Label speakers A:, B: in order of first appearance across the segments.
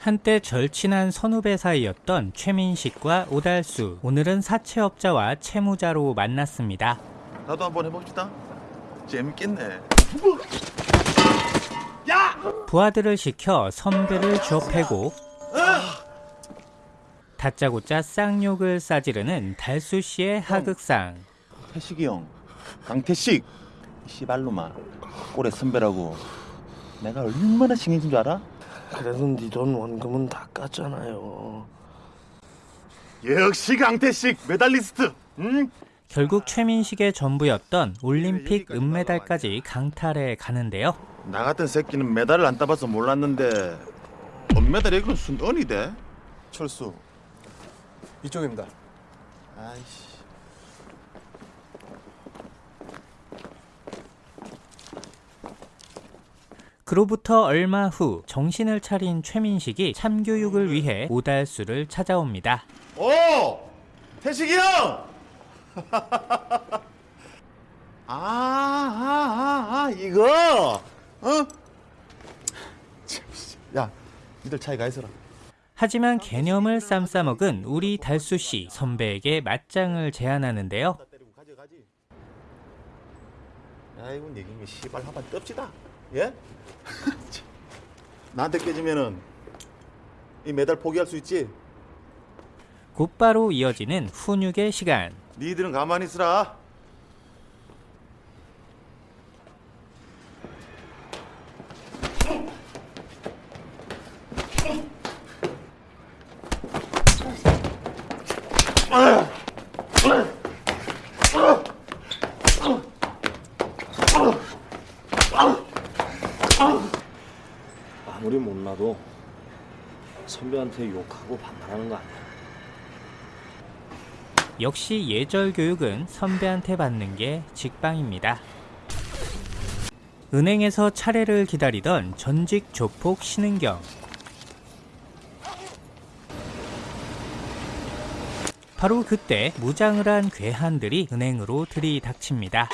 A: 한때 절친한 선후배 사이였던 최민식과 오달수 오늘은 사채업자와 채무자로 만났습니다.
B: 나도 한번 해봅시다. 재밌겠네.
A: 부하들을 시켜 선배를 쥐어패고 다짜고짜 쌍욕을 싸지르는 달수 씨의 하극상.
B: 태식이 형, 강태식, 씨발로만 올해 선배라고 내가 얼마나 신경 쓴줄 알아?
C: 그래도 네 돈 원금은 다 깠잖아요.
B: 역시 강태식 메달리스트. 응?
A: 결국 최민식의 전부였던 올림픽 은메달까지 강탈해 가는데요.
B: 나 같은 새끼는 메달을 안 따봐서 몰랐는데 은메달 이건 순언이 돼.
D: 철수 이쪽입니다.
B: 아이씨.
A: 그로부터 얼마 후 정신을 차린 최민식이 참교육을 위해 오달수를 찾아옵니다.
B: 오! 태식이 형! 아, 아, 아, 아, 이거! 어? 야, 니들 차에 가 있어라.
A: 하지만 개념을 쌈싸먹은 우리 달수 씨 선배에게 맞짱을 제안하는데요.
B: 야, 이건 얘기면 씨발 한번 떱시다. 예? 참. 나한테 깨지면은 이 메달 포기할 수 있지?
A: 곧바로 이어지는 훈육의 시간.
B: 니들은 가만히 있으라.
C: 못나도 선배한테 욕하고 반말하는 거 아니야.
A: 역시 예절 교육은 선배한테 받는 게 직방입니다. 은행에서 차례를 기다리던 전직 조폭 신은경. 바로 그때 무장을 한 괴한들이 은행으로 들이닥칩니다.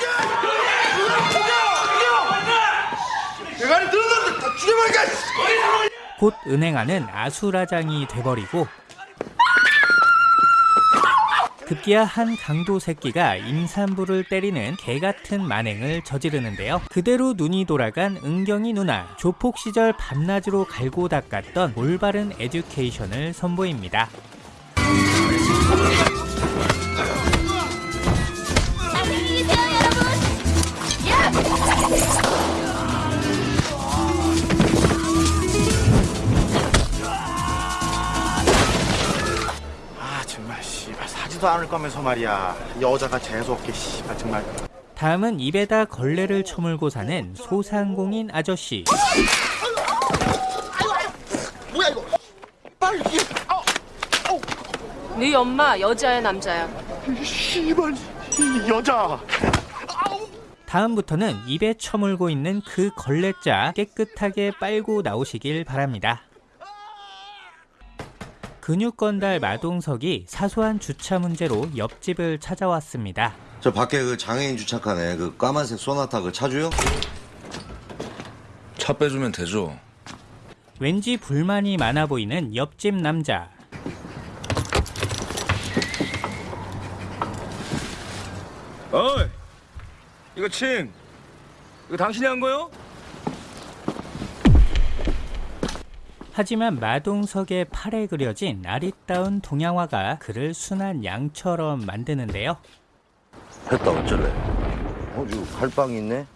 A: 곧 은행 안은 아수라장이 돼버리고 급기야 한 강도 새끼가 임산부를 때리는 개같은 만행을 저지르는데요. 그대로 눈이 돌아간 은경이 누나, 조폭 시절 밤낮으로 갈고 닦았던 올바른 에듀케이션을 선보입니다.
B: 사지도 않을 거면서 말이야 여자가 재수없게 씨발 정말
A: 다음은 입에다 걸레를 처물고 사는 소상공인 아저씨.
E: 네 엄마 여자야 남자야?
B: 씨발 이 여자
A: 다음부터는 입에 처물고 있는 그 걸레자 깨끗하게 빨고 나오시길 바랍니다. 근육건달 마동석이 사소한 주차 문제로 옆집을 찾아왔습니다.
F: 저 밖에 그 장애인 주차칸에 그 까만색 소나타 그 차주요?
G: 차 빼주면 되죠.
A: 왠지 불만이 많아 보이는 옆집 남자.
G: 어이, 이거 칭. 이거 당신이 한 거요?
A: 하지만 마동석의 팔에 그려진 아리따운 동양화가 그를 순한 양처럼 만드는데요.
F: 했다 어쩔래? 어, 지금 칼빵이 있네?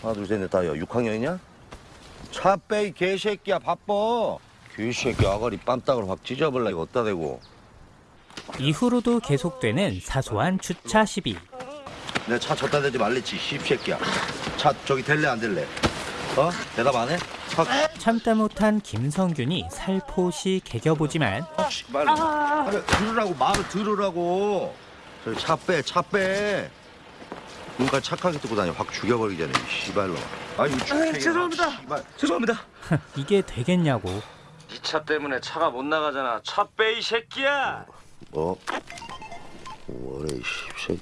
F: 하나 둘 셋 넷 다야 6학년이냐? 차 빼 이 개새끼야 바빠 개새끼 아가리 빰딱을 확 찢어버려 이거 어디다 대고
A: 이후로도 계속되는 사소한 주차 시비.
F: 내 차 졌다 대지 말랬지 씹새끼야 차 저기 될래 안 될래? 어? 대답 안 해? 확
A: 참다 못한 김성균이 살포시 개겨보지만
F: 씨발 아니, 들으라고 말을 들으라고 저기 차빼 차빼 눈까지 착하게 뜨고 다녀 확 죽여버리기 전에 이 씨발로 아유 죄송합니다 씨발.
G: 죄송합니다.
A: 이게 되겠냐고.
G: 이차 때문에 차가 못 나가잖아. 차 빼 이 새끼야.
F: 뭐? 뭐래 이 씹새끼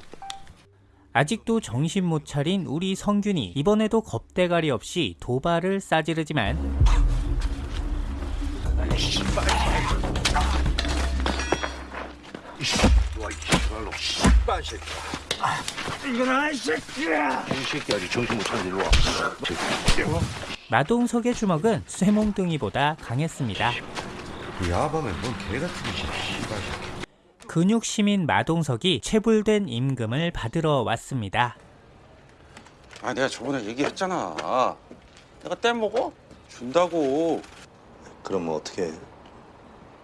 A: 아직도 정신 못 차린 우리 성균이 이번에도 겁대가리 없이 도발을 싸지르지만 마동석의 주먹은 쇠몽둥이보다 강했습니다.
F: 야밤에 뭔개 같은 짓 씨발
A: 근육심인 마동석이 체불된 임금을 받으러 왔습니다.
H: 아 내가 저번에 얘기했잖아. 내가 떼먹어? 준다고.
I: 그럼 뭐 어떻게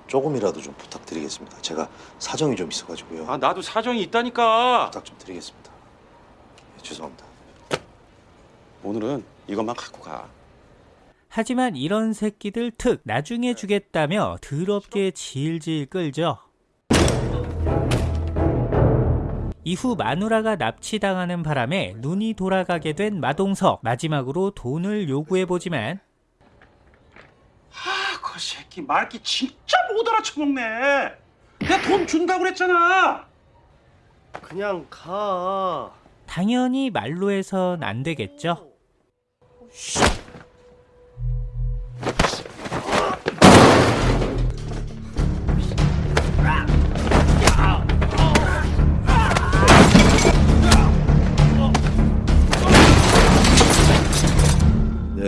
I: 조금이라도 좀 부탁드리겠습니다. 제가 사정이 좀 있어가지고요.
H: 아 나도 사정이 있다니까.
I: 부탁 좀 드리겠습니다. 예, 죄송합니다.
H: 오늘은 이것만 갖고 가.
A: 하지만 이런 새끼들 특 나중에 주겠다며 더럽게 질질 끌죠. 이후 마누라가 납치당하는 바람에 눈이 돌아가게 된 마동석 마지막으로 돈을 요구해보지만
H: 아, 그 새끼 말기 진짜 못 알아쳐먹네. 내가 돈 준다고 그랬잖아.
C: 그냥 가.
A: 당연히 말로 해선 안 되겠죠.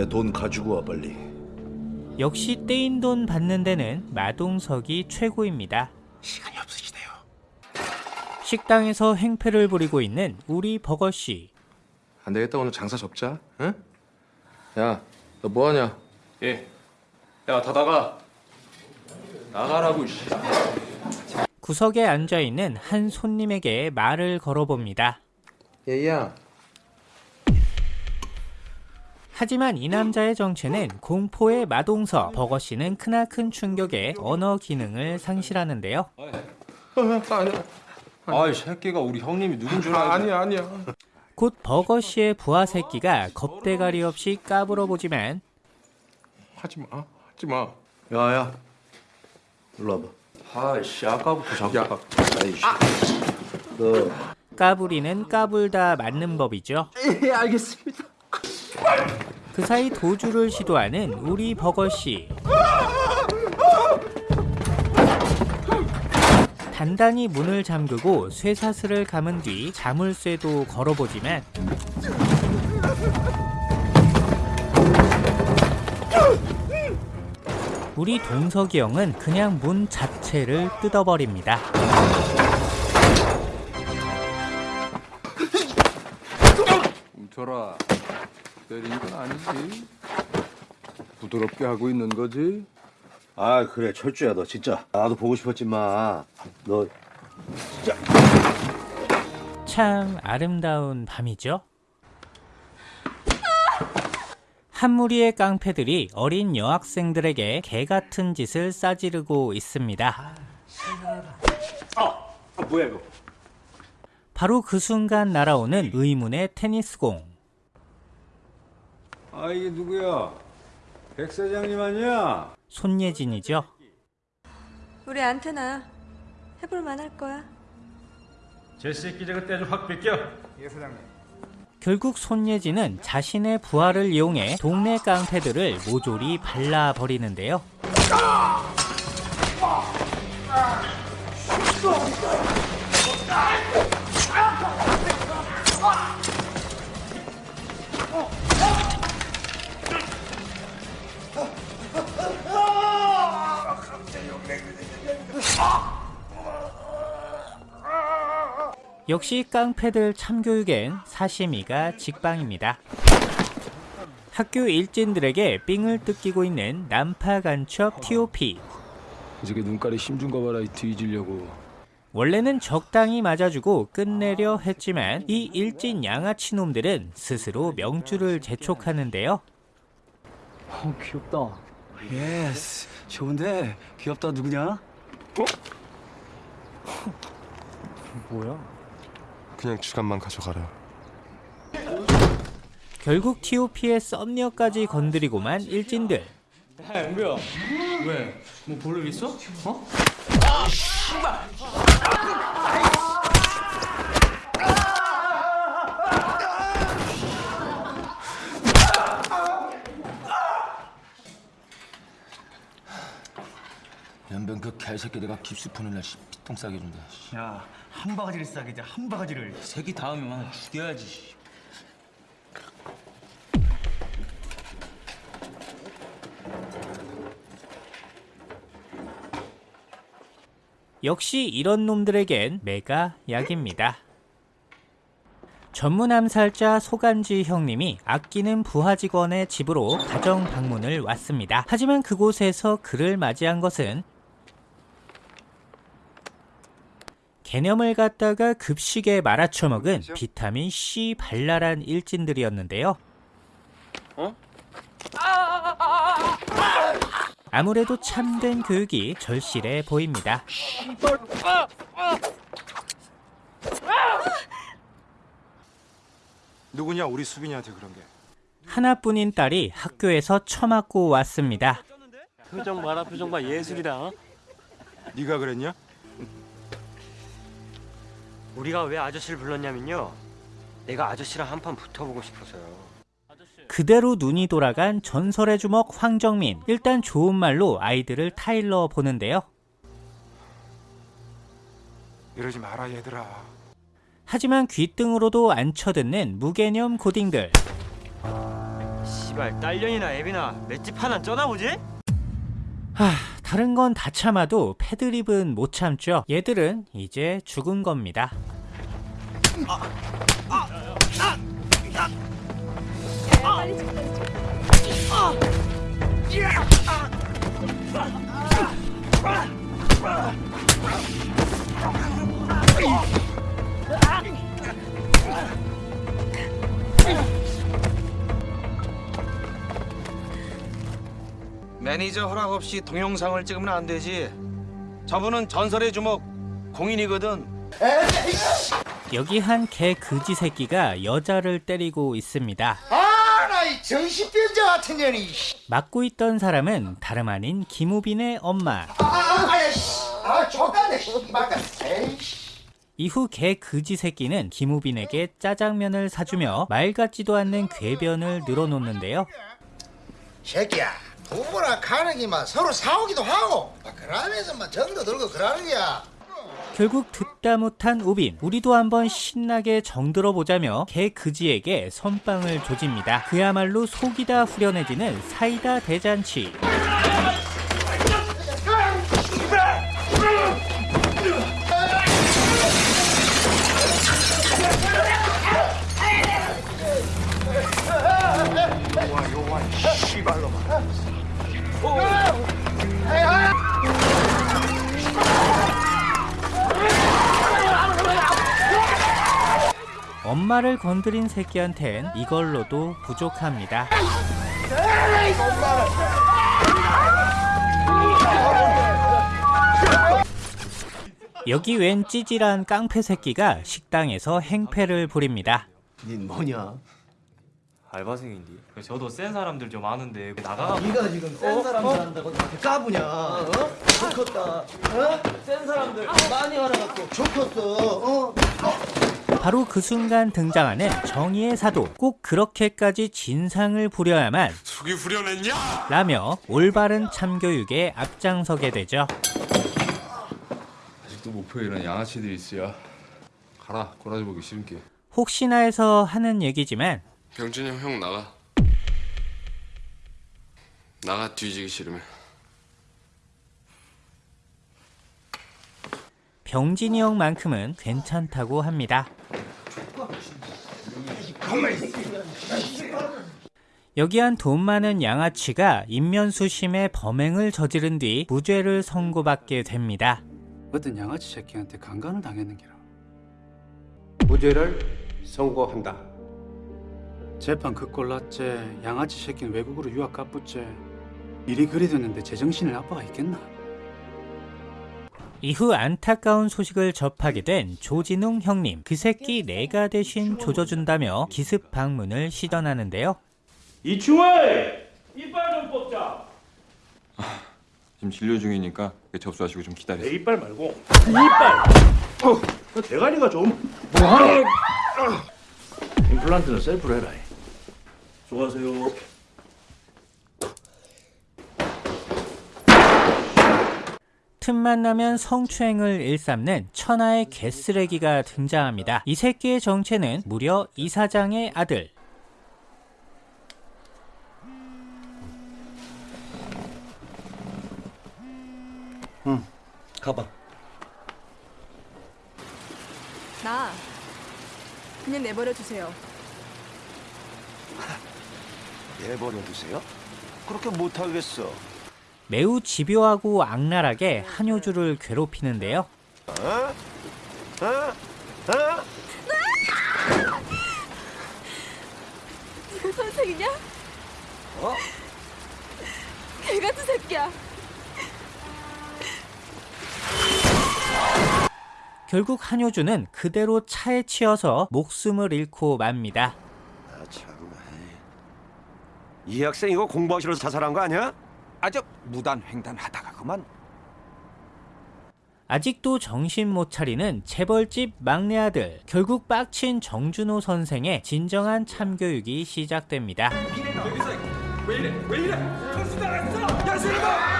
I: 돈 가지고 와 빨리.
A: 역시 떼인 돈 받는 데는 마동석이 최고입니다.
H: 시간이 없으시대요.
A: 식당에서 행패를 부리고 있는 우리 버거씨.
D: 안 되겠다 오늘 장사 접자. 응? 야, 너 뭐하냐? 예. 야, 다 나가. 나가라고 씨.
A: 구석에 앉아있는 한 손님에게 말을 걸어봅니다.
D: 얘야.
A: 하지만 이 남자의 정체는 공포의 마동석. 버거씨는 크나큰 충격에 언어 기능을 상실하는데요.
G: 아이 새끼가 우리 형님이 누군 줄 알고.
D: 아니야, 아니야.
A: 곧 버거 씨의 부하 새끼가 겁대가리 없이 까불어 보지만
D: 하지 마. 하지 마.
I: 야야, 일로 와봐.
G: 아이씨 아까부터 자꾸.
D: 야.
I: 아이씨. 너
A: 까불이는 까불다 맞는 법이죠.
C: 예, 알겠습니다.
A: 그 사이 도주를 시도하는 우리 버거씨. 단단히 문을 잠그고 쇠사슬을 감은 뒤 자물쇠도 걸어보지만 우리 동석이 형은 그냥 문 자체를 뜯어버립니다.
J: 뭉쳐라. 때린 건 아니지. 부드럽게 하고 있는 거지.
F: 아 그래 철주야 너 진짜 나도 보고 싶었지만
A: 너참 아름다운 밤이죠. 한 무리의 깡패들이 어린 여학생들에게 개 같은 짓을 싸지르고 있습니다.
G: 뭐야 이거?
A: 바로 그 순간 날아오는 의문의 테니스공.
J: 아 이게 누구야? 백 사장님 아니야?
A: 손예진이죠.
K: 우리 안테나 해볼 만 할 거야.
G: 제 새끼 저거 떼좀 확 뺏겨.
A: 결국 손예진은 자신의 부하를 이용해 동네 깡패들을 모조리 발라버리는데요. 역시 깡패들 참교육엔 사시미가 직방입니다. 학교 일진들에게 삥을 뜯기고 있는 남파 간첩 TOP.
J: 이렇게 눈깔에 힘준 거 봐라 이 뒤지려고.
A: 원래는 적당히 맞아주고 끝내려 했지만 이 일진 양아치 놈들은 스스로 명줄을 재촉하는데요.
C: 어, 귀엽다. Yes. 좋은데? 귀엽다. 누구냐?
D: 그냥 주간만 가져가라.
A: 결국 TOP의 썸녀까지 건드리고만 일진들.
G: 연변 그 개새끼 내가 깁스 푸는 날 피똥 싸게 준다.
B: 야, 한 바가지를 싸게 한 바가지를.
G: 새끼 다음이면 죽여야지.
A: 역시 이런 놈들에겐 매가 약입니다. 전문 암살자 소간지 형님이 아끼는 부하 직원의 집으로 가정 방문을 왔습니다. 하지만 그곳에서 그를 맞이한 것은 개념을 갖다가 급식에 말아쳐먹은 비타민 C 발랄한 일진들이었는데요. 아무래도 참된 교육이 절실해 보입니다.
L: 누구냐 우리 수빈이한테 그런 게
A: 하나뿐인 딸이 학교에서 처맞고 왔습니다.
M: 표정 봐라 표정 봐 예술이다
L: 네가 그랬냐?
M: 우리가 왜 아저씨를 불렀냐면요 내가 아저씨랑 한 판 붙어보고 싶어서요
A: 그대로 눈이 돌아간 전설의 주먹 황정민. 일단 좋은 말로 아이들을 타일러 보는데요.
L: 이러지 마라 얘들아
A: 하지만 귓등으로도 안 쳐듣는 무개념 고딩들.
M: 씨발 딸년이나 애비나 맷집 하나 쩌나보지?
A: 하, 다른 건 다 참아도 패드립은 못 참죠. 얘들은 이제 죽은 겁니다.
G: 매니저 허락 없이 동영상을 찍으면 안 되지. 저분은 전설의 주먹 공인이거든.
A: 여기 한 개 그지 새끼가 여자를 때리고 있습니다.
F: 아, 나 이 정신병자 같은 년이.
A: 맡고 있던 사람은 다름 아닌 김우빈의 엄마.
F: 아, 아, 아, 씨. 아, 족가네, 씨발가. 에이씨.
A: 이후 개 그지 새끼는 김우빈에게 짜장면을 사주며 말 같지도 않는 궤변을 늘어놓는데요.
F: 새끼야, 부부나 가는 기만 서로 싸우기도 하고, 막 그러면서 막 정도 들고 그러는 거야.
A: 결국 듣다 못한 우빈 우리도 한번 신나게 정들어 보자며 개 그지에게 선빵을 조집니다. 그야말로 속이 다 후련해지는 사이다 대잔치. 엄마를 건드린 새끼한텐 이걸로도 부족합니다. 여기 웬 찌질한 깡패 새끼가 식당에서 행패를 부립니다.
M: 닌 뭐냐? 알바생인데 저도 센 사람들 좀 아는데 나가
C: 네가 지금 센 사람들 한다고 나한테 까부냐? 어? 좋겠다. 어? 센 사람들 많이 알아갖고 좋겠어. 어?
A: 바로 그 순간 등장하는 정의의 사도 꼭 그렇게까지 진상을 부려야만
L: 속이 후련했냐?
A: 라며 올바른 참교육에 앞장서게 되죠.
J: 아직도 목표에 이런 양아치들이 있어야 가라 꼬라지 보기 싫은 게
A: 혹시나 해서 하는 얘기지만
J: 병준이 형, 형 나가 나가 뒤지기 싫으면
A: 병진이 형만큼은 괜찮다고 합니다. 여기 한 돈 많은 양아치가 인면수심의 범행을 저지른 뒤 무죄를 선고받게 됩니다.
N: 어떤 양아치 새끼한테 강간을 당했는 게라.
O: 무죄를 선고한다.
N: 재판 그 꼴 났제 양아치 새끼는 외국으로 유학 가쁘제 일이 그리 됐는데 제정신을 아빠가 있겠나?
A: 이후 안타까운 소식을 접하게 된 조진웅 형님. 그 새끼 내가 대신 조져준다며 기습 방문을 시전하는데요.
H: 이충을 이빨 좀 뽑자.
J: 지금 진료 중이니까 접수하시고 좀 기다리세요
H: 내 이빨 말고 이빨. 어, 그 대가리가 좀 뭐하는? 임플란트는 셀프로 해라. 수고하세요.
A: 틈만 나면 성추행을 일삼는 천하의 개쓰레기가 등장합니다. 이 새끼의 정체는 무려 이사장의 아들.
C: 응, 가봐.
O: 나 그냥 내버려 두세요.
F: 내버려 두세요? 그렇게 못하겠어.
A: 매우 집요하고 악랄하게 한효주를 괴롭히는데요.
F: 어? 어? 어?
O: 네가 선생이냐?
F: 어?
O: 개 같은 새끼야.
A: 결국 한효주는 그대로 차에 치여서 목숨을 잃고 맙니다.
F: 아. 이 학생 이거 공부하기 싫어서 자살한 거 아니야?
L: 아저 무단 횡단하다가 그만
A: 아직도 정신 못 차리는 재벌집 막내 아들. 결국 빡친 정준호 선생의 진정한 참교육이 시작됩니다.
L: 왜 이래 왜 이래 정신 나갔어 야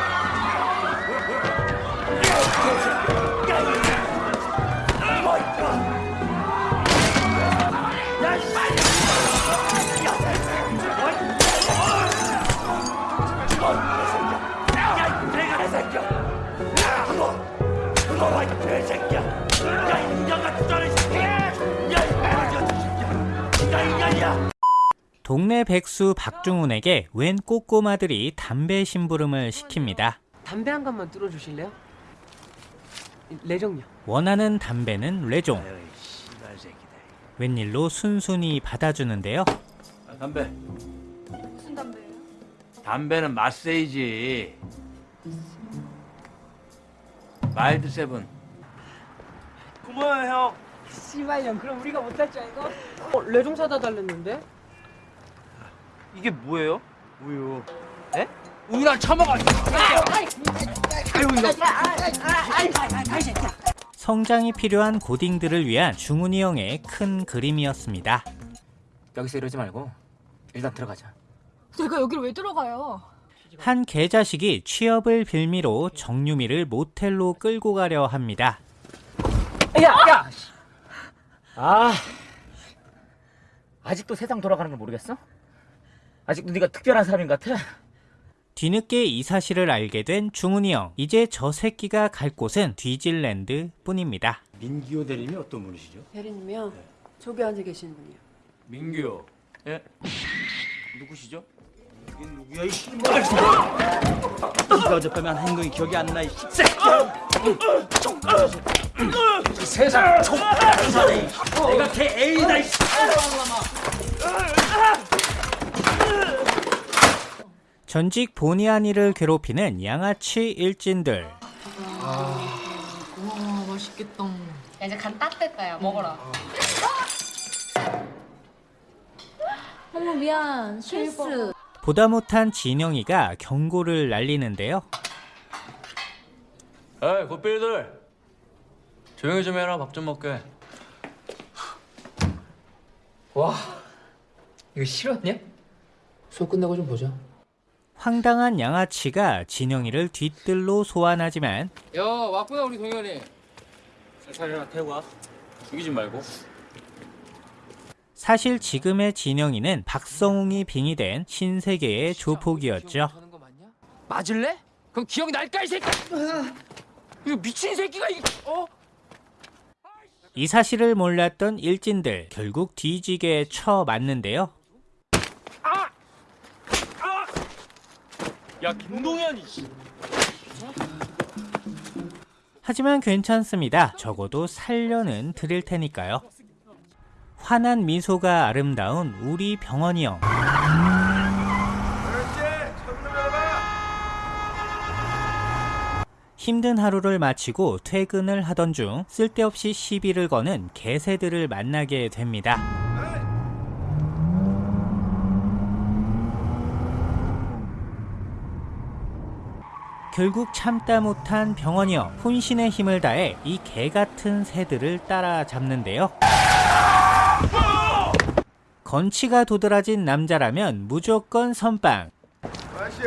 A: 동네 백수 박중훈에게 웬 꼬꼬마들이 담배 심부름을 시킵니다.
E: 담배 한 갑만 뚫어주실래요? 레종요.
A: 원하는 담배는 레종. 웬일로 순순히 받아주는데요.
P: 아, 담배.
O: 무슨 담배예요?
P: 담배는 마세이지. 마일드 세븐.
E: 고마워요 형. 씨발년 그럼 우리가 못할 줄 알고? 어 레종 사다 달랬는데?
P: 이게 뭐예요? 우유. 에? 우유랑 처먹어.
A: 성장이 필요한 고딩들을 위한 중훈이 형의 큰 그림이었습니다.
M: 여기서 이러지 말고 일단 들어가자.
O: 내가 여기를 왜 들어가요?
A: 한 개자식이 취업을 빌미로 정유미를 모텔로 끌고 가려 합니다.
M: 야, 야. 아. 아직도 세상 돌아가는 걸 모르겠어? 아직도 네가 특별한 사람인 것 같아?
A: 뒤늦게 이 사실을 알게 된 중훈이 형. 이제 저 새끼가 갈 곳은 뒤질랜드 뿐입니다.
J: 민기호 대리님이 어떤 분이시죠?
Q: 대리님이요? 저기 앉아 계시는 분이요.
P: 민규. 예? 누구시죠?
J: 누구야 이 씨발 네가 어젯밤에 한 행동이 기억이 안나이 새끼야
P: 세상 족발이네. 내가 걔 애이다 이
A: 전직 본의 아니를 괴롭히는 양아치 일진들.
Q: 와 맛있겠다. 야 이제 간 따뜻했다 야 먹어라. 어머 미안 실수.
A: 보다 못한 진영이가 경고를 날리는데요.
P: 에이 굿빌들. 조용히 좀 해라 밥 좀 먹게.
E: 와 이거 싫었냐? 수업 끝나고 좀 보자.
A: 황당한 양아치가 진영이를 뒤뜰로 소환하지만
P: 야 왔구나 우리 동현이. 살살해라 태우와 죽이지 말고.
A: 사실 지금의 진영이는 박성웅이 빙의된 신세계의 조폭이었죠.
P: 맞을래? 그럼 기억이 날까 이 새끼. 이거 미친 새끼가 이 어?
A: 이 사실을 몰랐던 일진들 결국 뒤지게 쳐 맞는데요.
P: 야 김동현이.
A: 하지만 괜찮습니다. 적어도 살려는 드릴 테니까요. 환한 미소가 아름다운 우리 병원이 형. 힘든 하루를 마치고 퇴근을 하던 중 쓸데없이 시비를 거는 개새들을 만나게 됩니다. 결국 참다 못한 병원이 형 혼신의 힘을 다해 이 개같은 새들을 따라잡는데요. 건치가 도드라진 남자라면 무조건 선빵.
B: 아저씨.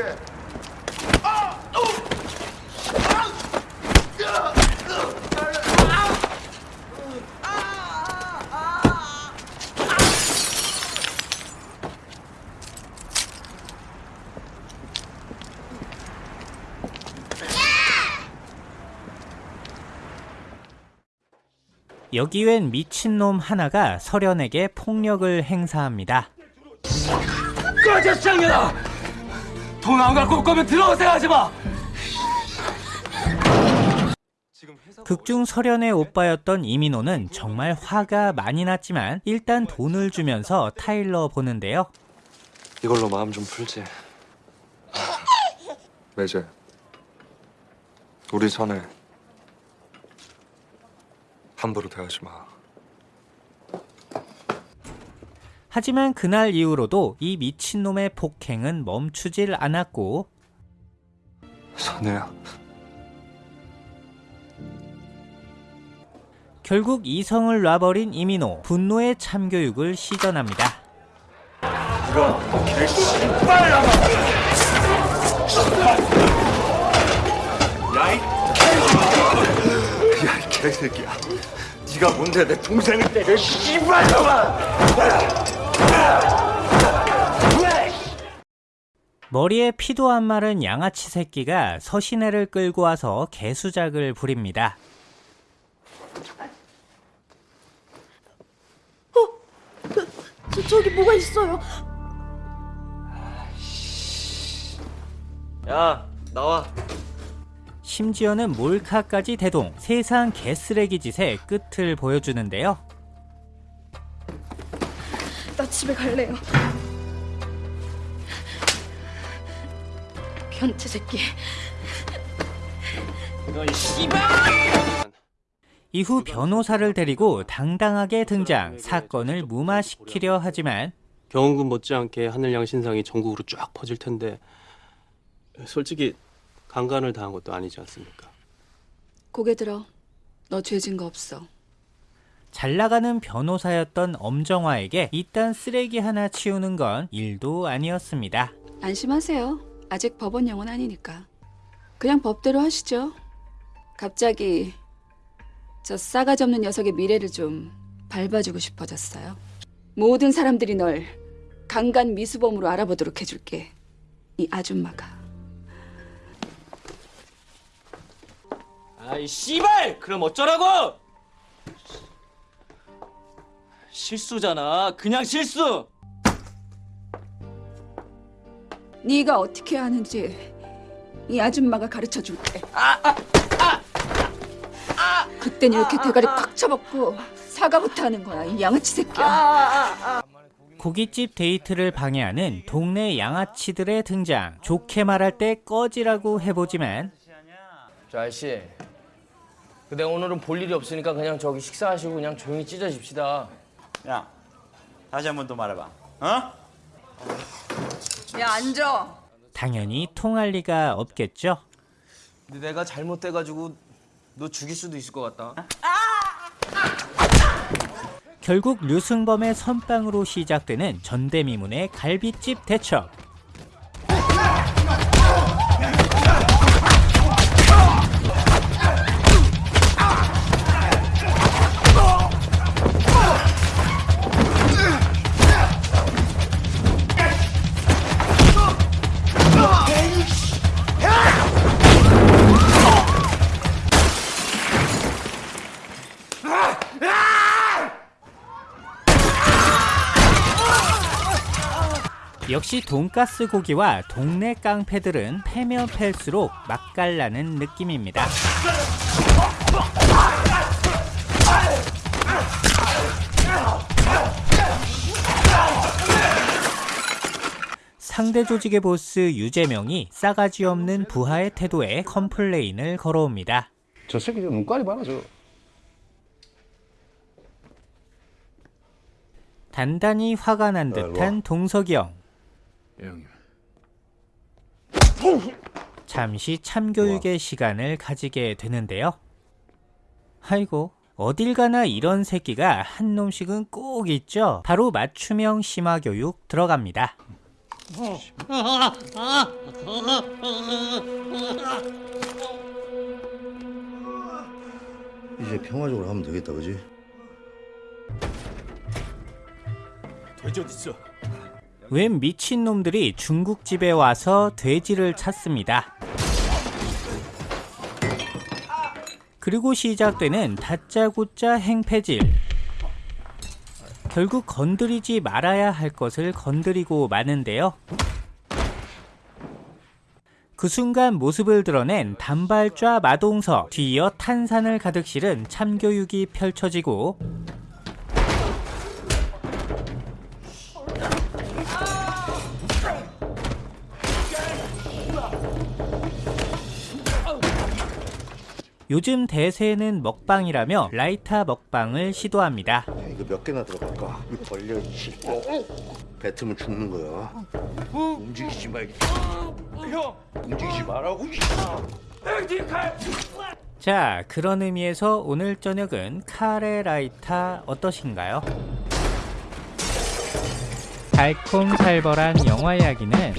A: 여기 웬 미친놈 하나가 설현에게 폭력을 행사합니다.
L: 꺼져 쌍년아! 돈 안 갖고 올 거면 들어오세요 하지 마!
A: 극중 설현의 오빠였던 이민호는 정말 화가 많이 났지만 일단 돈을 주면서 타일러 보는데요.
D: 이걸로 마음 좀 풀지. 매제. 우리 전에 함부로 대하지 마.
A: 하지만 그날 이후로도 이 미친놈의 폭행은 멈추질 않았고
D: 선혜야.
A: 결국 이성을 놔버린 이민호 분노의 참교육을 시전합니다.
L: 개씨발라마! 야 개새끼야 네가 뭔데 내 동생을 때려 씨발놈아
A: 머리에 피도 안 마른 양아치 새끼가 서신혜를 끌고 와서 개수작을 부립니다.
O: 저, 저기 뭐가 있어요?
C: 야 나와
A: 심지어는 몰카까지 대동 세상 개쓰레기 짓의 끝을 보여주는데요.
O: 나 집에 갈래요. 변태 새끼.
C: 너이 씨발
A: 이후 변호사를 데리고 당당하게 등장 사건을 무마시키려 하지만
R: 경운군 못지않게 하늘양 신상이 전국으로 쫙 퍼질 텐데 솔직히 강간을 당한 것도 아니지 않습니까?
Q: 고개 들어. 너 죄진 거 없어.
A: 잘 나가는 변호사였던 엄정화에게 이딴 쓰레기 하나 치우는 건 일도 아니었습니다.
Q: 안심하세요. 아직 법원령은 아니니까. 그냥 법대로 하시죠. 갑자기 저 싸가지 없는 녀석의 미래를 좀 밟아주고 싶어졌어요. 모든 사람들이 널 강간 미수범으로 알아보도록 해줄게. 이 아줌마가.
C: 아이 씨발! 그럼 어쩌라고? 실수잖아. 그냥 실수!
Q: 네가 어떻게 하는지 이 아줌마가 가르쳐 줄게. 그땐 이렇게 대가리 꽉 쳐먹고 사과부터 하는 거야, 이 양아치 새끼야.
A: 고깃집 데이트를 방해하는 동네 양아치들의 등장. 좋게 말할 때 꺼지라고 해보지만.
C: 저 아저씨 근데 오늘은 볼 일이 없으니까 그냥 저기 식사하시고 그냥 조용히 찢어집시다
B: 야 다시 한번더 말해봐 어?
Q: 야, 앉아.
A: 당연히 통할 리가 없겠죠.
C: 근데 내가 잘못돼가지고 너 죽일 수도 있을 것 같다
A: 결국 류승범의 선빵으로 시작되는 전대미문의 갈비집 대첩. 역시 돈가스 고기와 동네 깡패들은 패면 팰수록 맛깔나는 느낌입니다. 상대 조직의 보스 유재명이 싸가지 없는 부하의 태도에 컴플레인을 걸어옵니다.
J: 저 새끼 좀 눈깔이 봐라 저.
A: 단단히 화가 난 듯한 동석이 형.
J: 예, 형님.
A: 잠시 참교육의 시간을 가지게 되는데요. 아이고, 어딜 가나 이런 새끼가 한 놈씩은 꼭 있죠. 바로 맞춤형 심화교육 들어갑니다.
F: 이제 평화적으로 하면 되겠다, 그지?
L: 돼지 어딨어
A: 웬 미친놈들이 중국집에 와서 돼지를 찾습니다. 그리고 시작되는 다짜고짜 행패질. 결국 건드리지 말아야 할 것을 건드리고 마는데요. 그 순간 모습을 드러낸 단발좌 마동석 뒤이어 탄산을 가득 실은 참교육이 펼쳐지고 요즘 대세는 먹방이라며 라이타 먹방을 시도합니다.
F: 이거 몇 개나 들어갈까? 벌려 씨. 뱉으면 죽는 거야. 움직이지 말기.
L: 형!
F: 움직이지 말라고.
A: 자, 그런 의미에서 오늘 저녁은 카레 라이타 어떠신가요? 달콤살벌한 영화 이야기는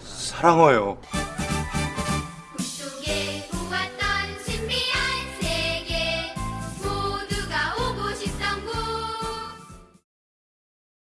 S: 사랑해요.